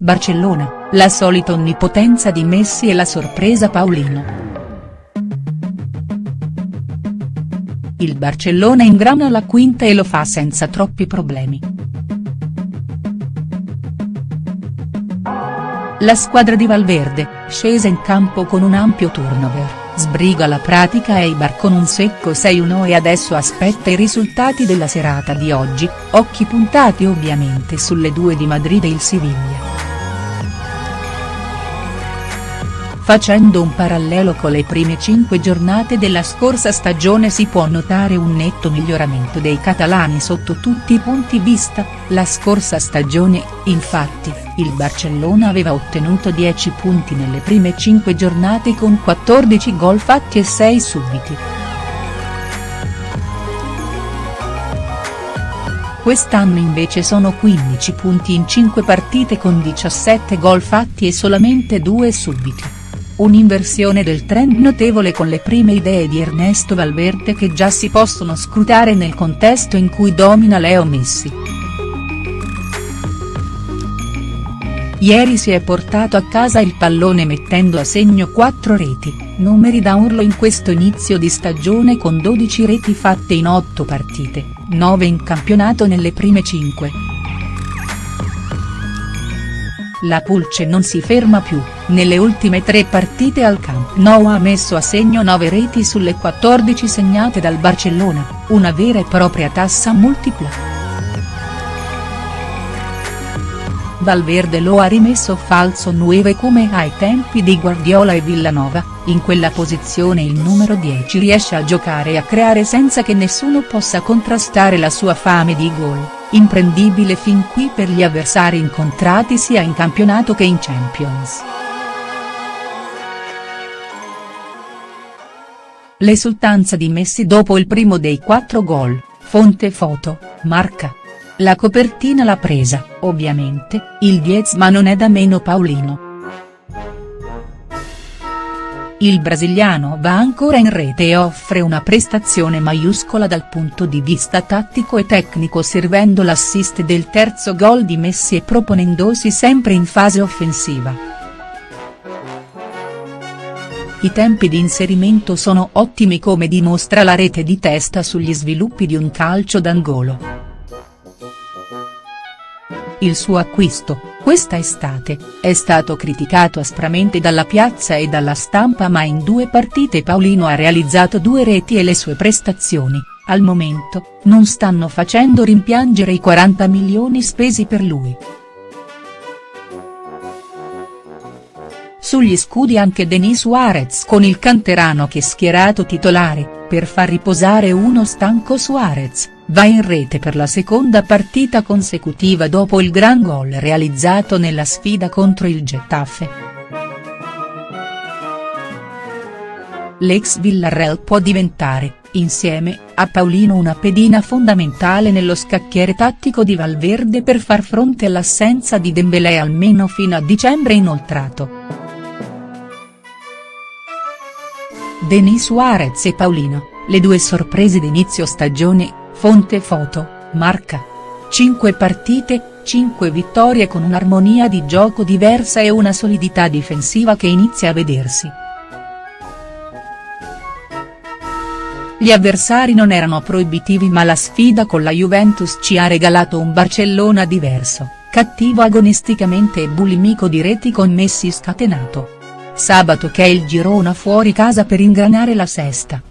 Barcellona, la solita onnipotenza di Messi e la sorpresa Paulino. Il Barcellona ingrana la quinta e lo fa senza troppi problemi. La squadra di Valverde, scesa in campo con un ampio turnover, sbriga la pratica Eibar con un secco 6-1 e adesso aspetta i risultati della serata di oggi, occhi puntati ovviamente sulle due di Madrid e il Siviglia. Facendo un parallelo con le prime cinque giornate della scorsa stagione si può notare un netto miglioramento dei catalani sotto tutti i punti vista, la scorsa stagione, infatti, il Barcellona aveva ottenuto 10 punti nelle prime cinque giornate con 14 gol fatti e 6 subiti. Quest'anno invece sono 15 punti in 5 partite con 17 gol fatti e solamente 2 subiti. Un'inversione del trend notevole con le prime idee di Ernesto Valverde che già si possono scrutare nel contesto in cui domina Leo Messi. Ieri si è portato a casa il pallone mettendo a segno 4 reti, numeri da urlo in questo inizio di stagione con 12 reti fatte in 8 partite, 9 in campionato nelle prime 5. La Pulce non si ferma più, nelle ultime tre partite al Camp Nou ha messo a segno 9 reti sulle 14 segnate dal Barcellona, una vera e propria tassa multipla. Valverde lo ha rimesso falso 9 come ai tempi di Guardiola e Villanova, in quella posizione il numero 10 riesce a giocare e a creare senza che nessuno possa contrastare la sua fame di gol, imprendibile fin qui per gli avversari incontrati sia in campionato che in Champions. L'esultanza di Messi dopo il primo dei quattro gol, fonte foto, marca. La copertina l'ha presa, ovviamente, il Diez ma non è da meno Paulino. Il brasiliano va ancora in rete e offre una prestazione maiuscola dal punto di vista tattico e tecnico servendo l'assist del terzo gol di Messi e proponendosi sempre in fase offensiva. I tempi di inserimento sono ottimi come dimostra la rete di testa sugli sviluppi di un calcio d'angolo. Il suo acquisto, questa estate, è stato criticato aspramente dalla piazza e dalla stampa ma in due partite Paulino ha realizzato due reti e le sue prestazioni, al momento, non stanno facendo rimpiangere i 40 milioni spesi per lui. Sugli scudi anche Denis Suarez con il canterano che schierato titolare, per far riposare uno stanco Suarez va in rete per la seconda partita consecutiva dopo il gran gol realizzato nella sfida contro il Getafe. L'ex Villarreal può diventare, insieme, a Paulino una pedina fondamentale nello scacchiere tattico di Valverde per far fronte all'assenza di Dembélé almeno fino a dicembre inoltrato. Denis Suarez e Paulino, le due sorprese d'inizio stagione, Fonte foto, marca. 5 partite, 5 vittorie con un'armonia di gioco diversa e una solidità difensiva che inizia a vedersi. Gli avversari non erano proibitivi ma la sfida con la Juventus ci ha regalato un Barcellona diverso, cattivo agonisticamente e bulimico di reti con Messi scatenato. Sabato che il Girona fuori casa per ingranare la sesta.